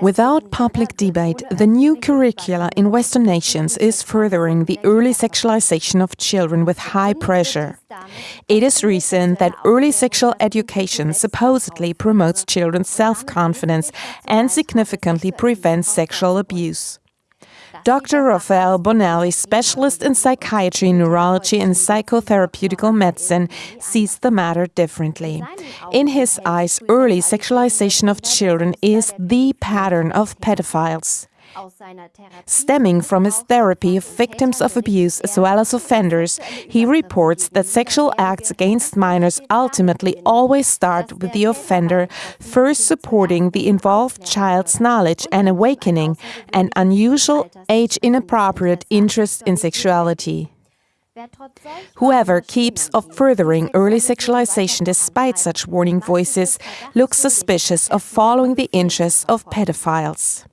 Without public debate, the new curricula in Western nations is furthering the early sexualization of children with high pressure. It is recent that early sexual education supposedly promotes children's self-confidence and significantly prevents sexual abuse. Dr. Raphael Bonelli, specialist in psychiatry, neurology, and psychotherapeutical medicine, sees the matter differently. In his eyes, early sexualization of children is the pattern of pedophiles. Stemming from his therapy of victims of abuse as well as offenders, he reports that sexual acts against minors ultimately always start with the offender first supporting the involved child's knowledge and awakening an unusual, age-inappropriate interest in sexuality. Whoever keeps of furthering early sexualization despite such warning voices looks suspicious of following the interests of pedophiles.